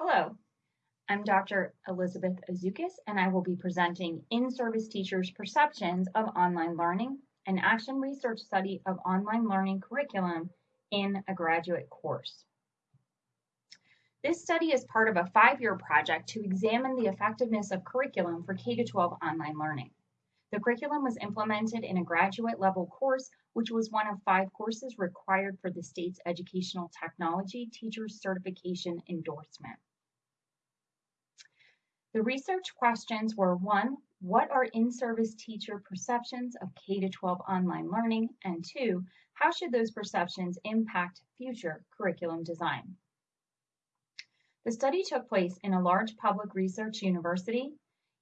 Hello, I'm Dr. Elizabeth Azukis, and I will be presenting In-Service Teachers' Perceptions of Online Learning, an action research study of online learning curriculum in a graduate course. This study is part of a five-year project to examine the effectiveness of curriculum for K-12 online learning. The curriculum was implemented in a graduate level course, which was one of five courses required for the state's Educational Technology Teachers Certification Endorsement. The research questions were one, what are in-service teacher perceptions of K-12 online learning? And two, how should those perceptions impact future curriculum design? The study took place in a large public research university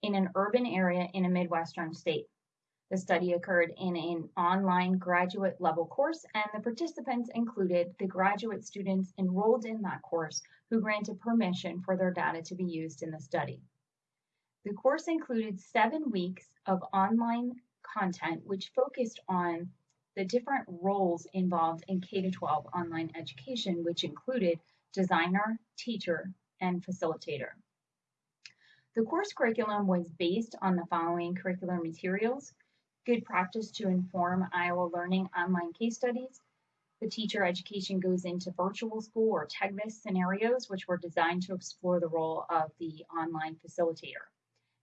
in an urban area in a Midwestern state. The study occurred in an online graduate level course, and the participants included the graduate students enrolled in that course who granted permission for their data to be used in the study. The course included seven weeks of online content, which focused on the different roles involved in K 12 online education, which included designer, teacher, and facilitator. The course curriculum was based on the following curricular materials good practice to inform Iowa Learning online case studies. The teacher education goes into virtual school or TEGIVS scenarios, which were designed to explore the role of the online facilitator,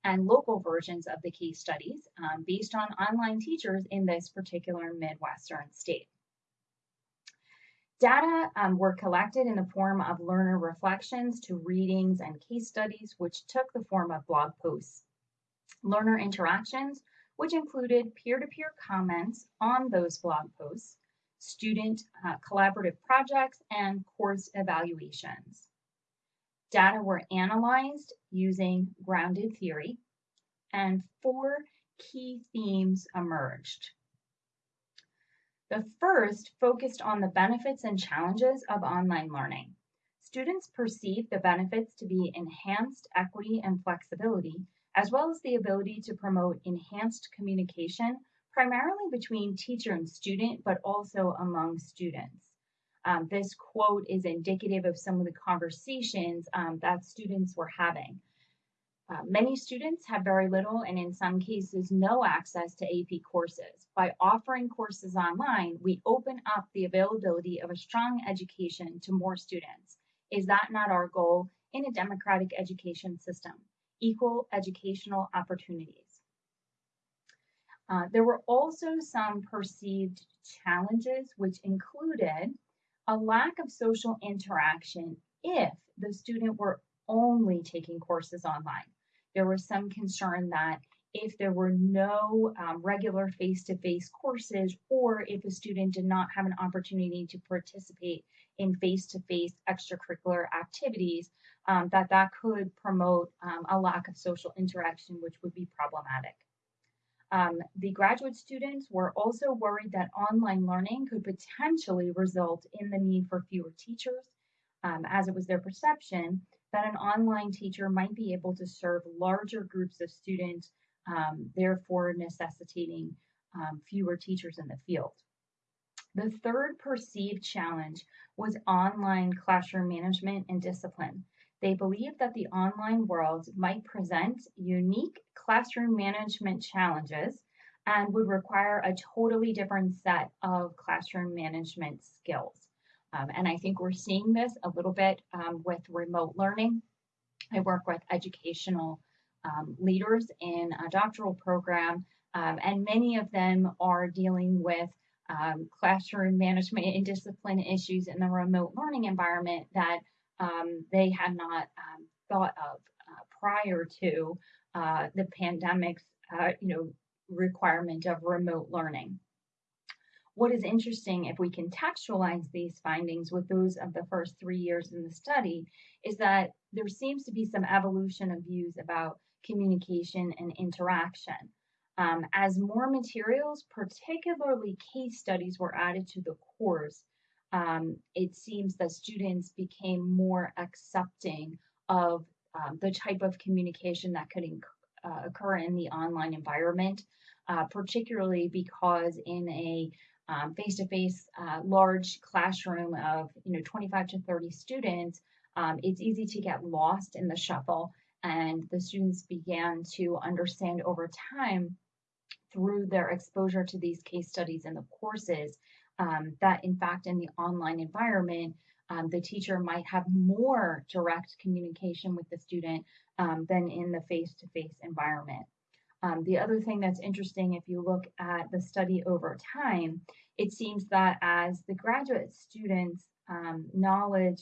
and local versions of the case studies um, based on online teachers in this particular Midwestern state. Data um, were collected in the form of learner reflections to readings and case studies, which took the form of blog posts. Learner interactions, which included peer-to-peer comments on those blog posts, student uh, collaborative projects, and course evaluations. Data were analyzed using grounded theory, and four key themes emerged. The first focused on the benefits and challenges of online learning. Students perceive the benefits to be enhanced equity and flexibility, as well as the ability to promote enhanced communication, primarily between teacher and student, but also among students. Um, this quote is indicative of some of the conversations um, that students were having. Uh, many students have very little and in some cases no access to AP courses. By offering courses online, we open up the availability of a strong education to more students. Is that not our goal in a democratic education system? Equal educational opportunities. Uh, there were also some perceived challenges, which included a lack of social interaction if the student were only taking courses online. There was some concern that if there were no um, regular face-to-face courses or if a student did not have an opportunity to participate in face-to-face extracurricular activities, um, that that could promote um, a lack of social interaction, which would be problematic. Um, the graduate students were also worried that online learning could potentially result in the need for fewer teachers, um, as it was their perception that an online teacher might be able to serve larger groups of students, um, therefore necessitating um, fewer teachers in the field. The third perceived challenge was online classroom management and discipline. They believe that the online world might present unique classroom management challenges and would require a totally different set of classroom management skills. Um, and I think we're seeing this a little bit um, with remote learning. I work with educational um, leaders in a doctoral program, um, and many of them are dealing with um, classroom management and discipline issues in the remote learning environment that um, they had not thought of uh, prior to uh, the pandemic's uh, you know, requirement of remote learning. What is interesting, if we contextualize these findings with those of the first three years in the study, is that there seems to be some evolution of views about communication and interaction. Um, as more materials, particularly case studies, were added to the course, um, it seems that students became more accepting of um, the type of communication that could uh, occur in the online environment, uh, particularly because in a um, face-to-face uh, large classroom of you know 25 to 30 students um, it's easy to get lost in the shuffle. And the students began to understand over time through their exposure to these case studies in the courses um, that in fact in the online environment um, the teacher might have more direct communication with the student um, than in the face-to-face environment. Um, the other thing that's interesting, if you look at the study over time, it seems that as the graduate students' um, knowledge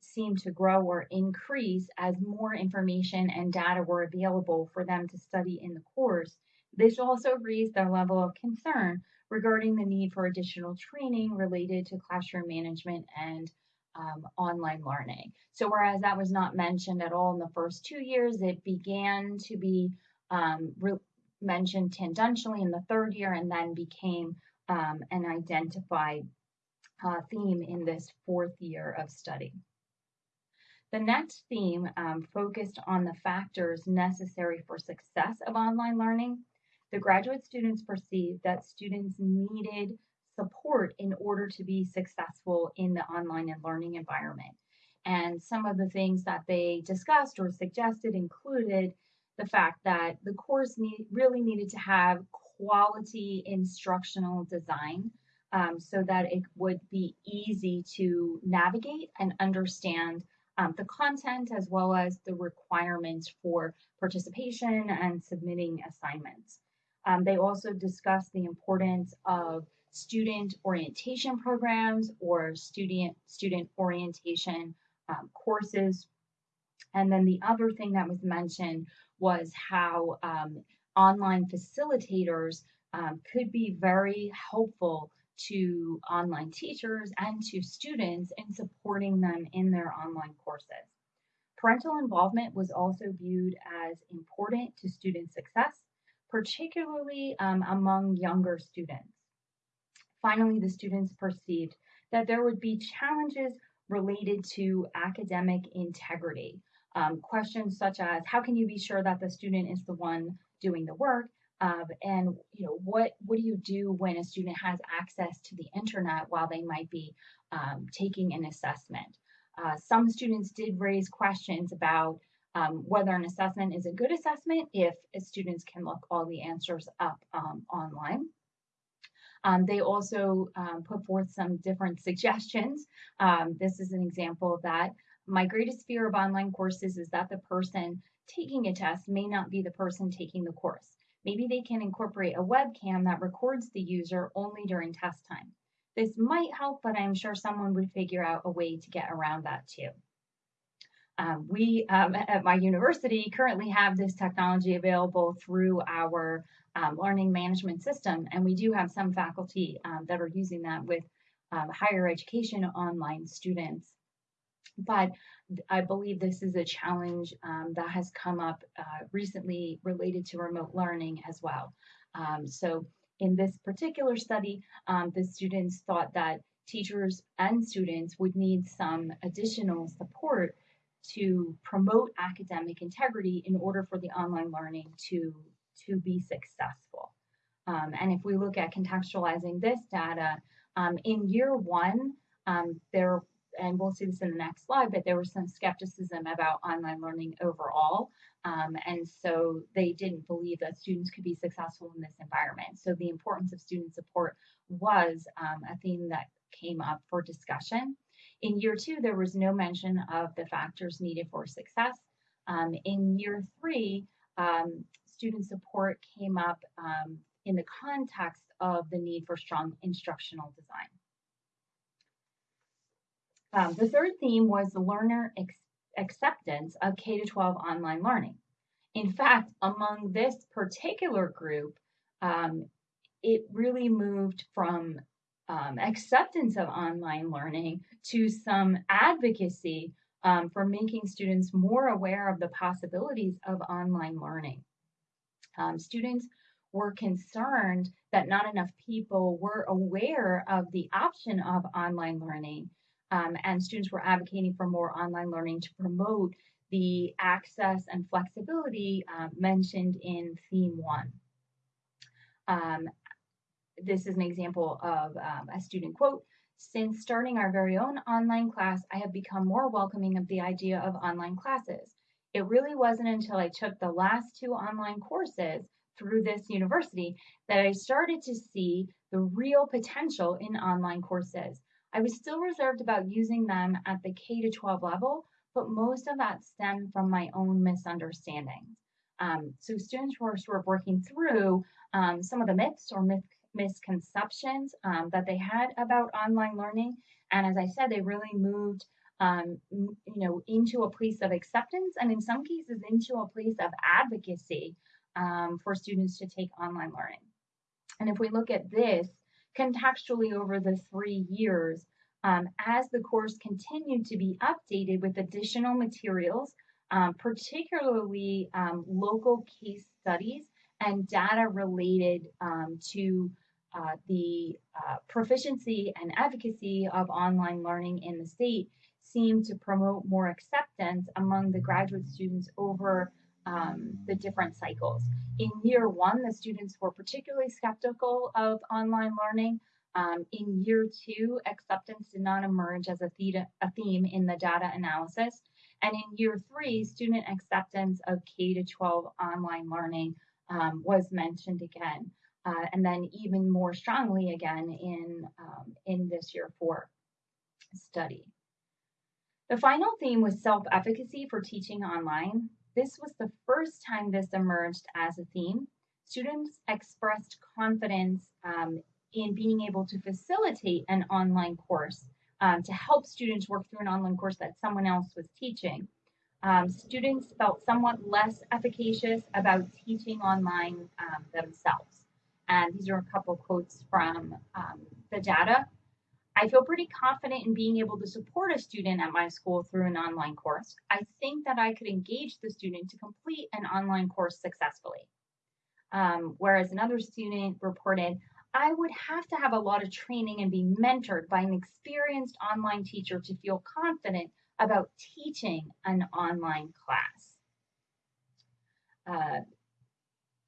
seemed to grow or increase as more information and data were available for them to study in the course, this also raised their level of concern regarding the need for additional training related to classroom management and um, online learning. So whereas that was not mentioned at all in the first two years, it began to be um, mentioned tangentially in the third year and then became um, an identified uh, theme in this fourth year of study. The next theme um, focused on the factors necessary for success of online learning. The graduate students perceived that students needed support in order to be successful in the online and learning environment. And some of the things that they discussed or suggested included the fact that the course need, really needed to have quality instructional design um, so that it would be easy to navigate and understand um, the content as well as the requirements for participation and submitting assignments. Um, they also discussed the importance of student orientation programs or student student orientation um, courses. And then the other thing that was mentioned was how um, online facilitators um, could be very helpful to online teachers and to students in supporting them in their online courses. Parental involvement was also viewed as important to student success, particularly um, among younger students. Finally, the students perceived that there would be challenges related to academic integrity. Um, questions such as how can you be sure that the student is the one doing the work? Um, and you know what what do you do when a student has access to the internet while they might be um, taking an assessment? Uh, some students did raise questions about um, whether an assessment is a good assessment if students can look all the answers up um, online. Um, they also um, put forth some different suggestions. Um, this is an example of that. My greatest fear of online courses is that the person taking a test may not be the person taking the course. Maybe they can incorporate a webcam that records the user only during test time. This might help, but I'm sure someone would figure out a way to get around that too. Um, we um, at my university currently have this technology available through our um, learning management system, and we do have some faculty um, that are using that with um, higher education online students. But I believe this is a challenge um, that has come up uh, recently related to remote learning as well. so in this particular study, the students thought that teachers and students would need some additional support to promote academic integrity in order for the online learning to, to be successful. Um, and if we look at contextualizing this data, um, in year one, um, there, and we'll see this in the next slide, but there was some skepticism about online learning overall. Um, and so they didn't believe that students could be successful in this environment. So the importance of student support was um, a theme that came up for discussion. In year two, there was no mention of the factors needed for success. Um, in year three, um, student support came up um, in the context of the need for strong instructional design. Um, the third theme was the learner acceptance of K-12 online learning. In fact, among this particular group, um, it really moved from um, acceptance of online learning to some advocacy um, for making students more aware of the possibilities of online learning. Um, students were concerned that not enough people were aware of the option of online learning, um, and students were advocating for more online learning to promote the access and flexibility uh, mentioned in Theme 1. Um, this is an example of um, a student quote. Since starting our very own online class, I have become more welcoming of the idea of online classes. It really wasn't until I took the last two online courses through this university that I started to see the real potential in online courses. I was still reserved about using them at the K to 12 level, but most of that stemmed from my own misunderstandings. Um, so students were sort of working through um, some of the myths or myth, misconceptions um, that they had about online learning. And as I said, they really moved um, you know, into a place of acceptance and in some cases into a place of advocacy um, for students to take online learning. And if we look at this contextually over the three years, um, as the course continued to be updated with additional materials, um, particularly um, local case studies and data related um, to uh, the uh, proficiency and advocacy of online learning in the state seemed to promote more acceptance among the graduate students over um, the different cycles. In year one, the students were particularly skeptical of online learning. Um, in year two, acceptance did not emerge as a, theta, a theme in the data analysis. And in year three, student acceptance of K to 12 online learning um, was mentioned again. Uh, and then even more strongly again in, um, in this year four study. The final theme was self-efficacy for teaching online. This was the first time this emerged as a theme. Students expressed confidence um, in being able to facilitate an online course um, to help students work through an online course that someone else was teaching. Um, students felt somewhat less efficacious about teaching online um, themselves. And these are a couple quotes from um, the data. I feel pretty confident in being able to support a student at my school through an online course. I think that I could engage the student to complete an online course successfully. Um, whereas another student reported, I would have to have a lot of training and be mentored by an experienced online teacher to feel confident about teaching an online class. Uh,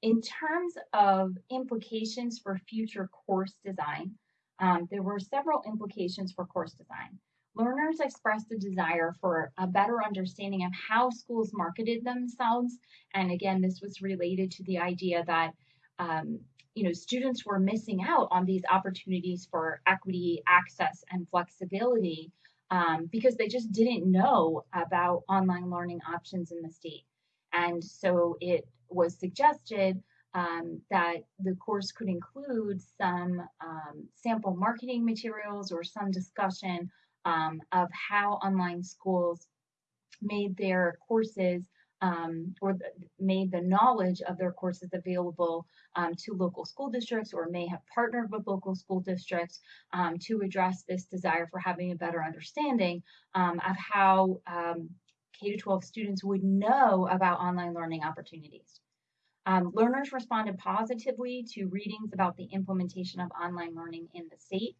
in terms of implications for future course design, um, there were several implications for course design. Learners expressed a desire for a better understanding of how schools marketed themselves. And again, this was related to the idea that um, you know, students were missing out on these opportunities for equity, access, and flexibility um, because they just didn't know about online learning options in the state. And so it was suggested um, that the course could include some um, sample marketing materials or some discussion um, of how online schools made their courses um, or made the knowledge of their courses available um, to local school districts or may have partnered with local school districts um, to address this desire for having a better understanding of how K-12 students would know about online learning opportunities. Um, learners responded positively to readings about the implementation of online learning in the state.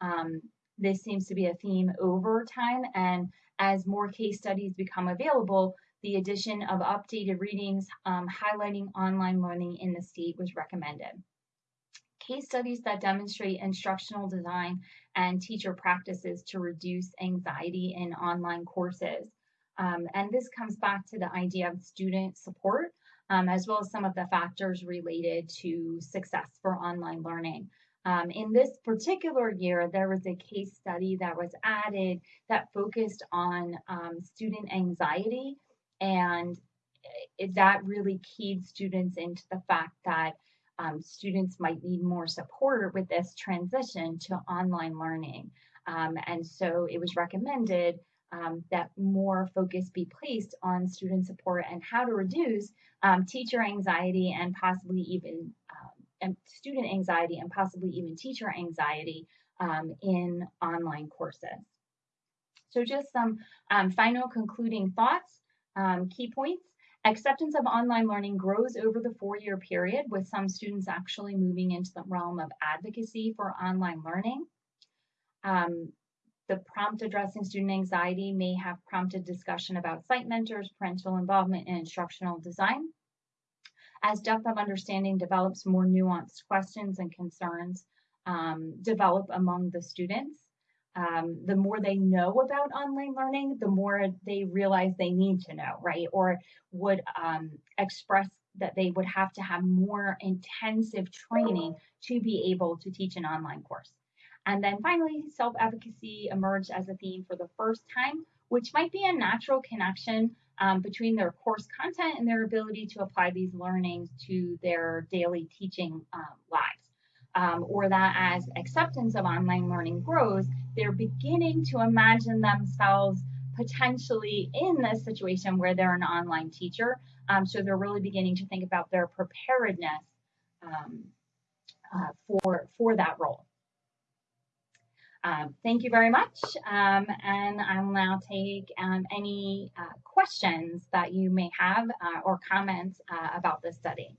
Um, this seems to be a theme over time, and as more case studies become available, the addition of updated readings um, highlighting online learning in the state was recommended. Case studies that demonstrate instructional design and teacher practices to reduce anxiety in online courses. Um, and this comes back to the idea of student support um, as well as some of the factors related to success for online learning. Um, in this particular year, there was a case study that was added that focused on um, student anxiety, and it, that really keyed students into the fact that um, students might need more support with this transition to online learning. Um, and so it was recommended um, that more focus be placed on student support and how to reduce um, teacher anxiety and possibly even um, and student anxiety and possibly even teacher anxiety um, in online courses. So just some um, final concluding thoughts, key points. Acceptance of online learning grows over the four-year period with some students actually moving into the realm of advocacy for online learning. Um, the prompt addressing student anxiety may have prompted discussion about site mentors, parental involvement, and instructional design. As depth of understanding develops, more nuanced questions and concerns um, develop among the students. um, the more they know about online learning, the more they realize they need to know, right? Or would um, express that they would have to have more intensive training to be able to teach an online course. And then finally, self advocacy emerged as a theme for the first time, which might be a natural connection um, between their course content and their ability to apply these learnings to their daily teaching um, lives um, or that as acceptance of online learning grows, they're beginning to imagine themselves potentially in this situation where they're an online teacher. Um, so they're really beginning to think about their preparedness um, uh, for, for that role. Um, thank you very much. Um, and I'll now take um, any uh, questions that you may have uh, or comments uh, about this study.